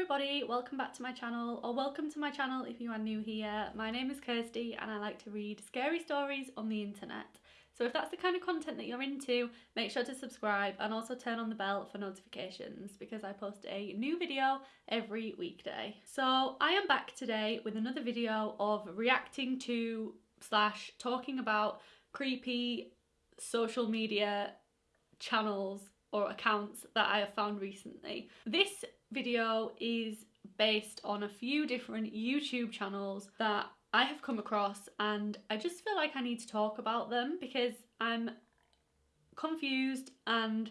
everybody, welcome back to my channel, or welcome to my channel if you are new here. My name is Kirsty and I like to read scary stories on the internet. So if that's the kind of content that you're into, make sure to subscribe and also turn on the bell for notifications because I post a new video every weekday. So I am back today with another video of reacting to slash talking about creepy social media channels or accounts that I have found recently. This video is based on a few different YouTube channels that I have come across and I just feel like I need to talk about them because I'm confused and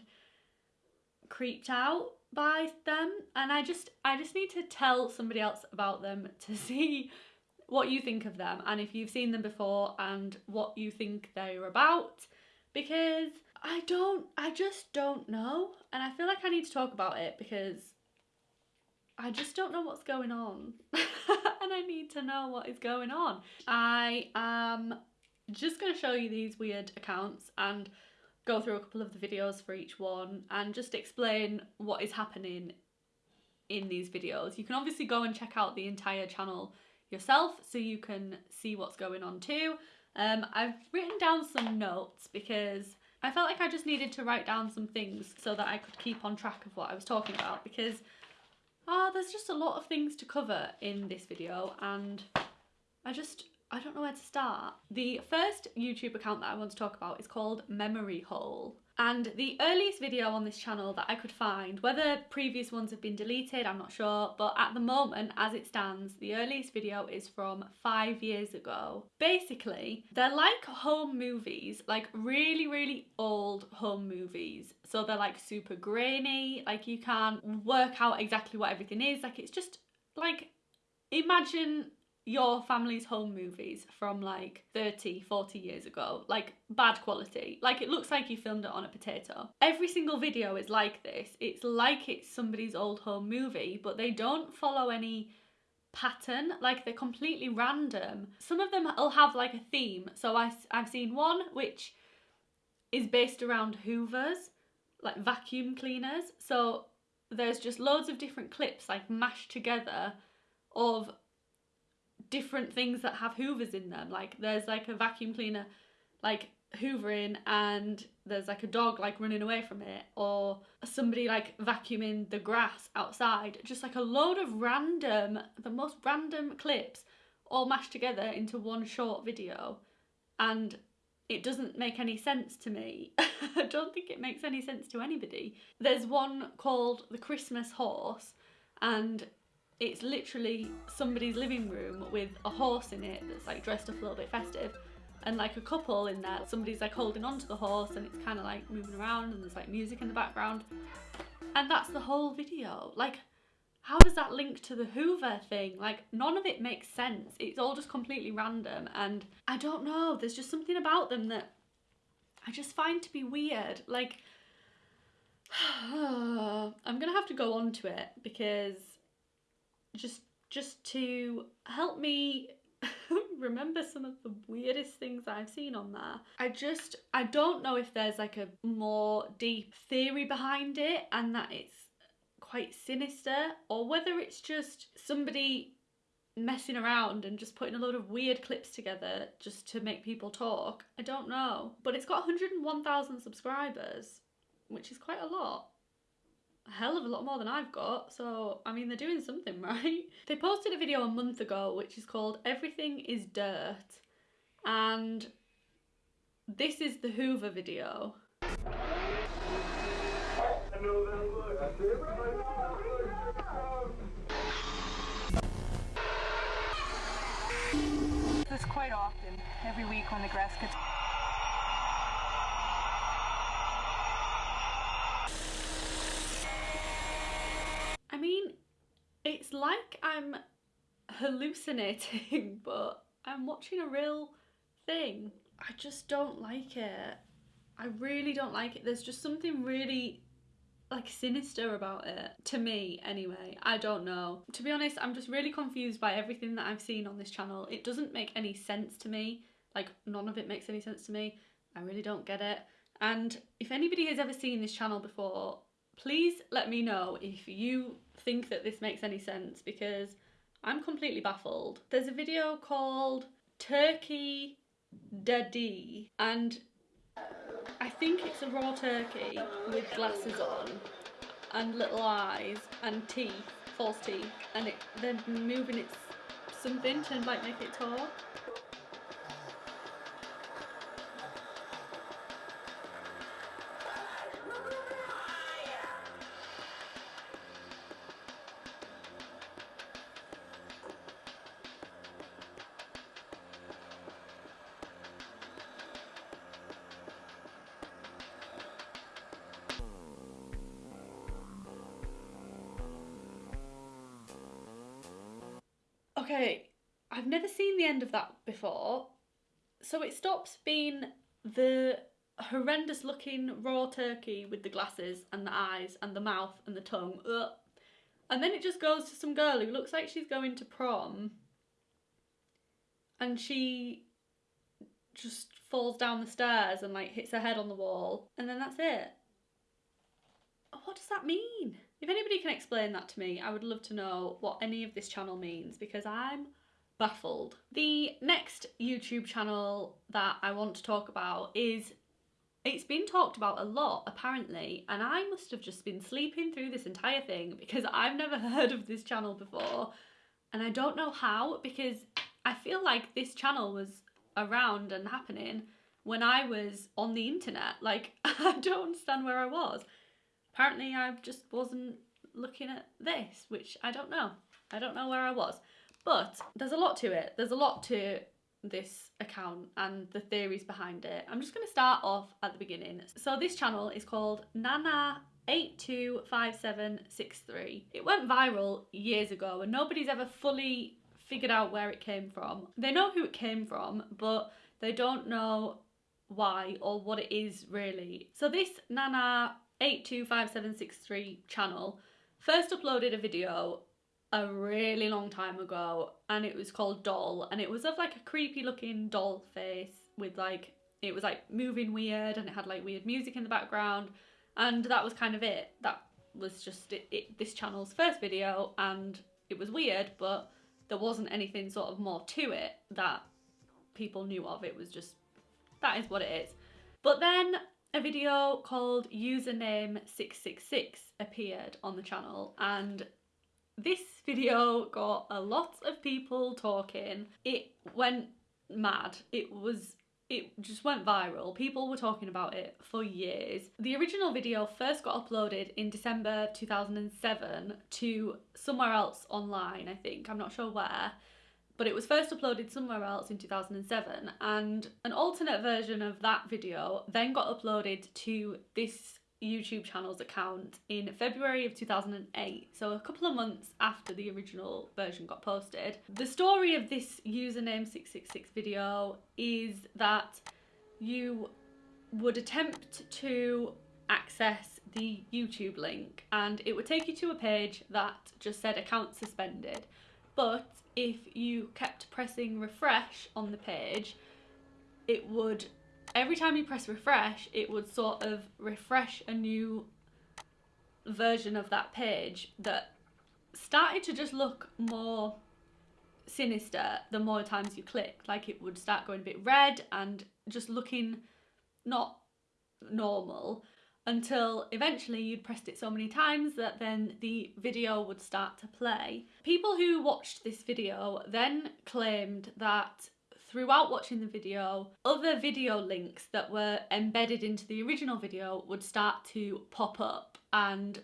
creeped out by them and I just I just need to tell somebody else about them to see what you think of them and if you've seen them before and what you think they're about because I don't I just don't know and I feel like I need to talk about it because I just don't know what's going on and I need to know what is going on. I am just going to show you these weird accounts and go through a couple of the videos for each one and just explain what is happening in these videos. You can obviously go and check out the entire channel yourself so you can see what's going on too. Um, I've written down some notes because I felt like I just needed to write down some things so that I could keep on track of what I was talking about because uh, there's just a lot of things to cover in this video and I just, I don't know where to start. The first YouTube account that I want to talk about is called Memory Hole. And the earliest video on this channel that I could find, whether previous ones have been deleted, I'm not sure, but at the moment, as it stands, the earliest video is from five years ago. Basically, they're like home movies, like really, really old home movies. So they're like super grainy, like you can't work out exactly what everything is. Like it's just like, imagine your family's home movies from like 30, 40 years ago. Like bad quality. Like it looks like you filmed it on a potato. Every single video is like this. It's like it's somebody's old home movie, but they don't follow any pattern like they're completely random some of them will have like a theme so I, i've seen one which is based around hoovers like vacuum cleaners so there's just loads of different clips like mashed together of different things that have hoovers in them. Like there's like a vacuum cleaner like hoovering and there's like a dog like running away from it or somebody like vacuuming the grass outside. Just like a load of random, the most random clips all mashed together into one short video and it doesn't make any sense to me. I don't think it makes any sense to anybody. There's one called The Christmas Horse and it's literally somebody's living room with a horse in it that's like dressed up a little bit festive and like a couple in there somebody's like holding on to the horse and it's kind of like moving around and there's like music in the background. And that's the whole video. Like how does that link to the hoover thing? Like none of it makes sense. It's all just completely random and i don't know. There's just something about them that i just find to be weird. Like i'm gonna have to go on to it because just just to help me remember some of the weirdest things I've seen on there. I just, I don't know if there's like a more deep theory behind it and that it's quite sinister or whether it's just somebody messing around and just putting a lot of weird clips together just to make people talk. I don't know. But it's got 101,000 subscribers, which is quite a lot a hell of a lot more than I've got, so I mean they're doing something right. They posted a video a month ago which is called Everything is Dirt and this is the Hoover video. This quite often, every week when the grass gets it's like I'm hallucinating, but I'm watching a real thing. I just don't like it. I really don't like it. There's just something really like sinister about it to me anyway i don't know to be honest i'm just really confused by everything that i've seen on this channel it doesn't make any sense to me like none of it makes any sense to me i really don't get it and if anybody has ever seen this channel before Please let me know if you think that this makes any sense because I'm completely baffled. There's a video called Turkey Daddy and I think it's a raw turkey with glasses on and little eyes and teeth, false teeth, and it then moving its something to like make it talk. Okay, I've never seen the end of that before. So it stops being the horrendous looking raw turkey with the glasses and the eyes and the mouth and the tongue. Ugh. And then it just goes to some girl who looks like she's going to prom. And she just falls down the stairs and like hits her head on the wall. And then that's it. What does that mean? If anybody can explain that to me, I would love to know what any of this channel means because I'm baffled. The next YouTube channel that I want to talk about is it's been talked about a lot apparently and I must have just been sleeping through this entire thing because I've never heard of this channel before and I don't know how because I feel like this channel was around and happening when I was on the internet like I don't understand where I was apparently I just wasn't looking at this, which I don't know. I don't know where I was. But there's a lot to it. There's a lot to this account and the theories behind it. I'm just going to start off at the beginning. So this channel is called Nana 825763. It went viral years ago and nobody's ever fully figured out where it came from. They know who it came from, but they don't know why or what it is really. So this Nana 825763 channel first uploaded a video a really long time ago and it was called Doll and it was of like a creepy looking doll face with like it was like moving weird and it had like weird music in the background and that was kind of it. That was just it, it this channel's first video and it was weird but there wasn't anything sort of more to it that people knew of. It was just that is what it is. But then a video called username 666 appeared on the channel and this video got a lot of people talking. It went mad. It was it just went viral. People were talking about it for years. The original video first got uploaded in december 2007 to somewhere else online i think. I'm not sure where but it was first uploaded somewhere else in 2007 and an alternate version of that video then got uploaded to this YouTube channel's account in February of 2008, so a couple of months after the original version got posted. The story of this username 666 video is that you would attempt to access the YouTube link and it would take you to a page that just said account suspended. But if you kept pressing refresh on the page, it would, every time you press refresh, it would sort of refresh a new version of that page that started to just look more sinister the more times you clicked. Like it would start going a bit red and just looking not normal until eventually you'd pressed it so many times that then the video would start to play. People who watched this video then claimed that throughout watching the video, other video links that were embedded into the original video would start to pop up and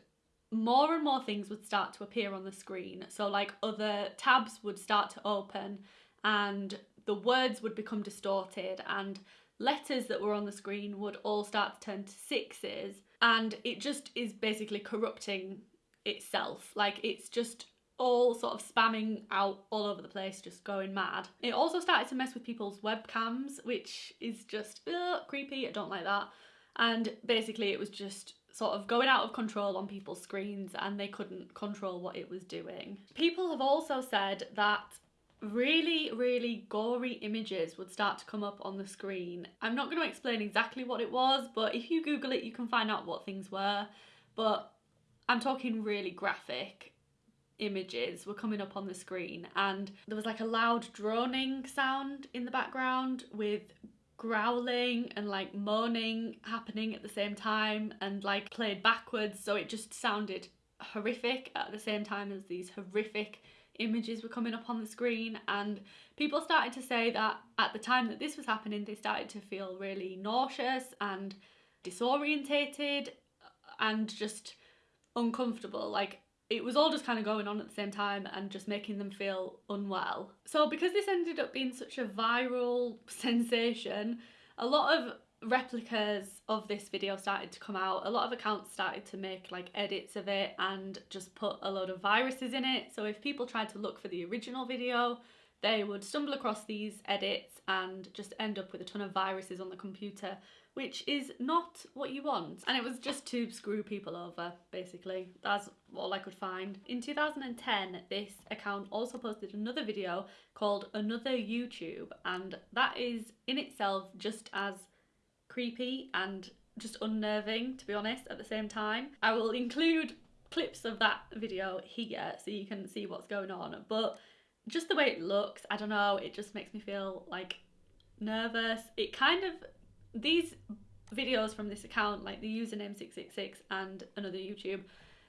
more and more things would start to appear on the screen. So like other tabs would start to open and the words would become distorted and letters that were on the screen would all start to turn to sixes and it just is basically corrupting itself. Like it's just all sort of spamming out all over the place just going mad. It also started to mess with people's webcams which is just ugh, creepy i don't like that. And basically it was just sort of going out of control on people's screens and they couldn't control what it was doing. People have also said that really, really gory images would start to come up on the screen. I'm not going to explain exactly what it was, but if you Google it, you can find out what things were. But I'm talking really graphic images were coming up on the screen and there was like a loud droning sound in the background with growling and like moaning happening at the same time and like played backwards so it just sounded horrific at the same time as these horrific images were coming up on the screen and people started to say that at the time that this was happening they started to feel really nauseous and disorientated uh, and just uncomfortable like it was all just kind of going on at the same time and just making them feel unwell. So, because this ended up being such a viral sensation, a lot of replicas of this video started to come out. A lot of accounts started to make like edits of it and just put a load of viruses in it. So, if people tried to look for the original video, they would stumble across these edits and just end up with a ton of viruses on the computer which is not what you want. And it was just to screw people over, basically. That's all I could find. In 2010, this account also posted another video called Another YouTube, and that is in itself just as creepy and just unnerving, to be honest, at the same time. I will include clips of that video here so you can see what's going on, but just the way it looks, I don't know, it just makes me feel like nervous. It kind of these videos from this account, like the username 666 and another YouTube,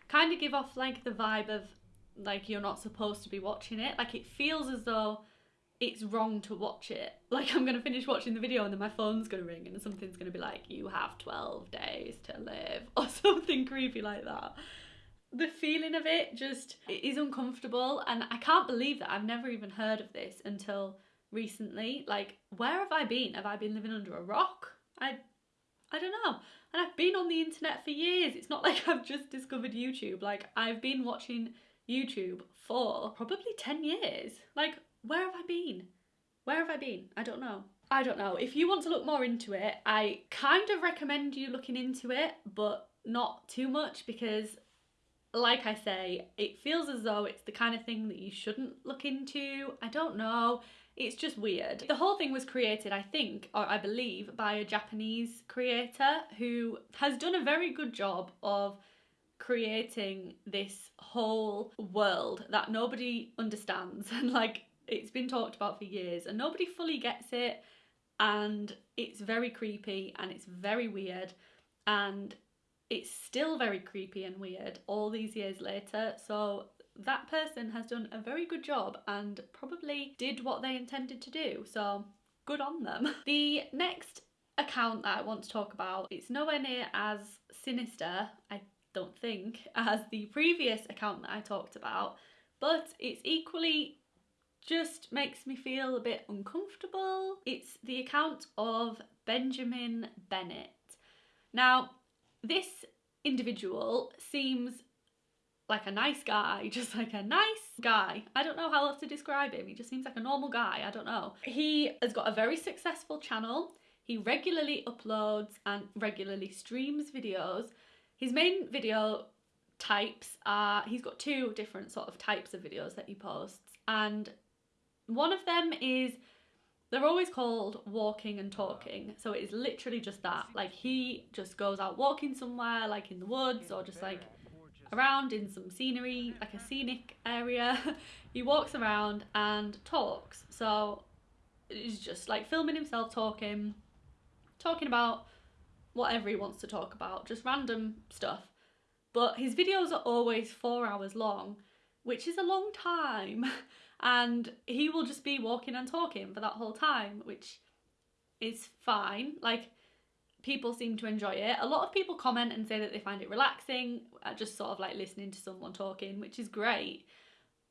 kind of give off like the vibe of like you're not supposed to be watching it. Like it feels as though it's wrong to watch it. Like I'm gonna finish watching the video and then my phone's gonna ring and something's gonna be like, you have 12 days to live or something creepy like that. The feeling of it just it is uncomfortable and I can't believe that I've never even heard of this until recently. Like, where have I been? Have I been living under a rock? I I don't know. And I've been on the internet for years. It's not like I've just discovered YouTube. Like I've been watching YouTube for probably 10 years. Like where have I been? Where have I been? I don't know. I don't know. If you want to look more into it, I kind of recommend you looking into it, but not too much because like I say, it feels as though it's the kind of thing that you shouldn't look into. I don't know. It's just weird. The whole thing was created, I think, or I believe, by a Japanese creator who has done a very good job of creating this whole world that nobody understands and like it's been talked about for years and nobody fully gets it and it's very creepy and it's very weird and it's still very creepy and weird all these years later so that person has done a very good job and probably did what they intended to do. So good on them. The next account that I want to talk about, it's nowhere near as sinister, I don't think, as the previous account that I talked about, but it's equally just makes me feel a bit uncomfortable. It's the account of Benjamin Bennett. Now, this individual seems like a nice guy, just like a nice guy. I don't know how else to describe him. He just seems like a normal guy. I don't know. He has got a very successful channel. He regularly uploads and regularly streams videos. His main video types are he's got two different sort of types of videos that he posts and one of them is they're always called walking and talking so it is literally just that like he just goes out walking somewhere like in the woods or just like around in some scenery, like a scenic area. he walks around and talks. So he's just like filming himself talking, talking about whatever he wants to talk about, just random stuff. But his videos are always four hours long, which is a long time. And he will just be walking and talking for that whole time, which is fine. Like, people seem to enjoy it. A lot of people comment and say that they find it relaxing, uh, just sort of like listening to someone talking, which is great.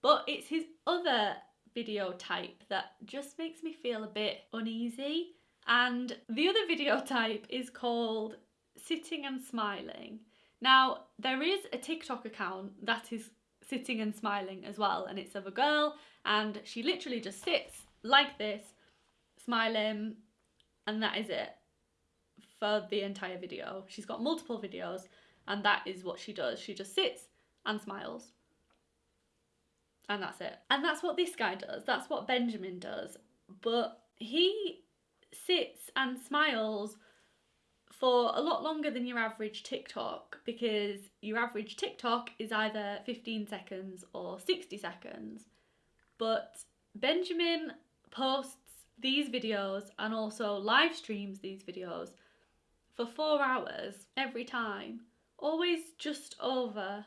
But it's his other video type that just makes me feel a bit uneasy. And the other video type is called Sitting and Smiling. Now, there is a TikTok account that is sitting and smiling as well, and it's of a girl, and she literally just sits like this, smiling, and that is it for the entire video. She's got multiple videos and that is what she does. She just sits and smiles. And that's it. And that's what this guy does. That's what Benjamin does. But he sits and smiles for a lot longer than your average TikTok because your average TikTok is either 15 seconds or 60 seconds. But Benjamin posts these videos and also live streams these videos for four hours every time, always just over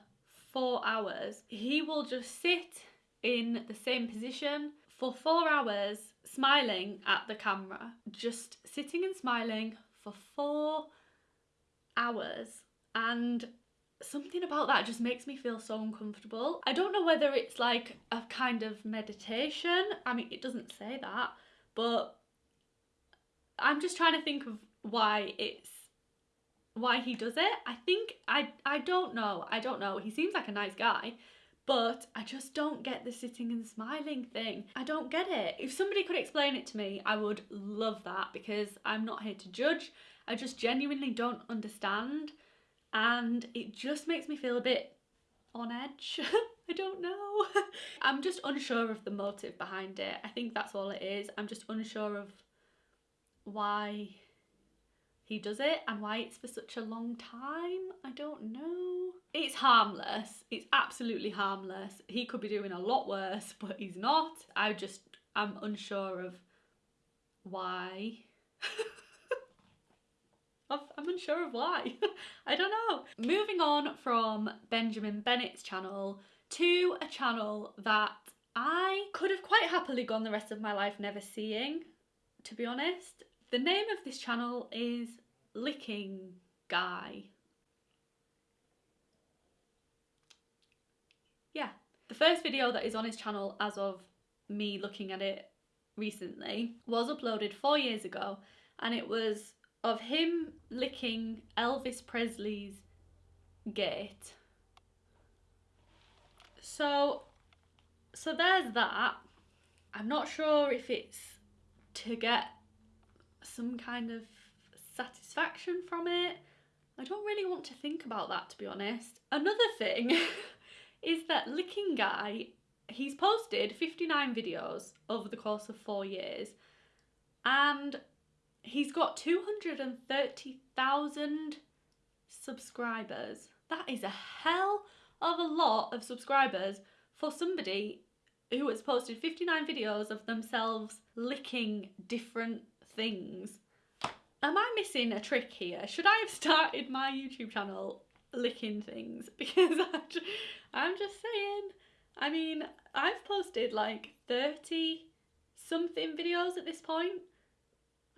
four hours. He will just sit in the same position for four hours, smiling at the camera, just sitting and smiling for four hours. And something about that just makes me feel so uncomfortable. I don't know whether it's like a kind of meditation. I mean, it doesn't say that, but I'm just trying to think of why it's why he does it. I think I I don't know. I don't know. He seems like a nice guy, but I just don't get the sitting and smiling thing. I don't get it. If somebody could explain it to me, I would love that because I'm not here to judge. I just genuinely don't understand and it just makes me feel a bit on edge. I don't know. I'm just unsure of the motive behind it. I think that's all it is. I'm just unsure of why he does it and why it's for such a long time. I don't know. It's harmless. It's absolutely harmless. He could be doing a lot worse, but he's not. I just, I'm unsure of why. I'm unsure of why. I don't know. Moving on from Benjamin Bennett's channel to a channel that I could have quite happily gone the rest of my life never seeing, to be honest. The name of this channel is Licking Guy. The first video that is on his channel as of me looking at it recently was uploaded four years ago and it was of him licking Elvis Presley's gate. So, so there's that. I'm not sure if it's to get some kind of satisfaction from it. I don't really want to think about that to be honest. Another thing is that Licking Guy, he's posted 59 videos over the course of four years and He's got 230,000 subscribers. That is a hell of a lot of subscribers for somebody who has posted 59 videos of themselves licking different things. Am I missing a trick here? Should I have started my YouTube channel licking things? Because I'm just saying. I mean, I've posted like 30 something videos at this point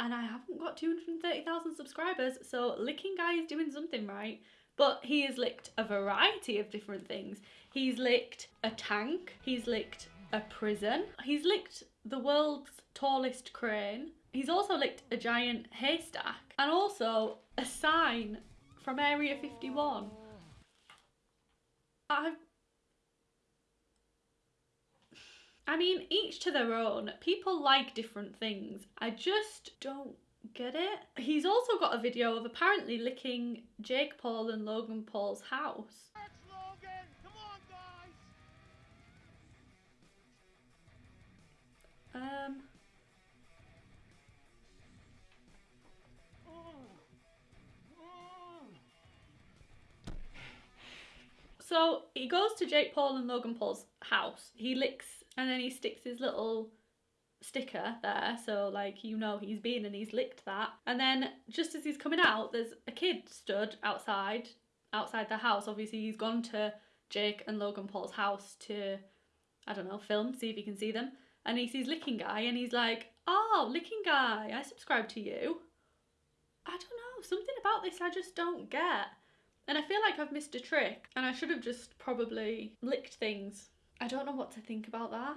and I haven't got 230,000 subscribers, so Licking Guy is doing something right. But he has licked a variety of different things. He's licked a tank, he's licked a prison, he's licked the world's tallest crane, he's also licked a giant haystack, and also a sign from Area 51. I've I mean, each to their own. People like different things. I just don't get it. He's also got a video of apparently licking Jake Paul and Logan Paul's house. Um. So he goes to Jake Paul and Logan Paul's house. He licks and then he sticks his little sticker there. So like you know he's been and he's licked that. And then just as he's coming out there's a kid stood outside outside the house. Obviously he's gone to Jake and Logan Paul's house to I don't know film see if he can see them. And he sees licking guy and he's like oh licking guy I subscribe to you. I don't know. Something about this I just don't get and I feel like I've missed a trick and I should have just probably licked things I don't know what to think about that.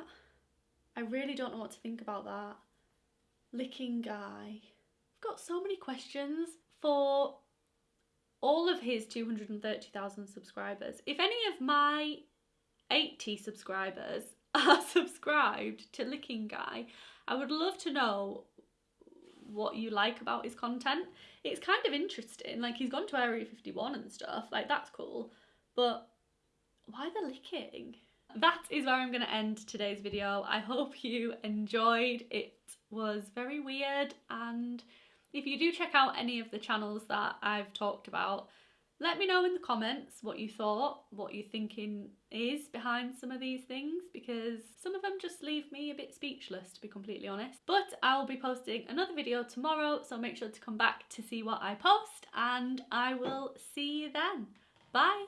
I really don't know what to think about that. Licking guy. I've got so many questions for all of his 230,000 subscribers. If any of my 80 subscribers are subscribed to Licking Guy, I would love to know what you like about his content. It's kind of interesting. Like he's gone to Area 51 and stuff. Like that's cool. But why the licking? that is where I'm going to end today's video. I hope you enjoyed. It was very weird and If you do check out any of the channels that I've talked about, let me know in the comments what you thought, what you're thinking is behind some of these things because some of them just leave me a bit speechless to be completely honest. But I'll be posting another video tomorrow so make sure to come back to see what I post and I will see you then. Bye!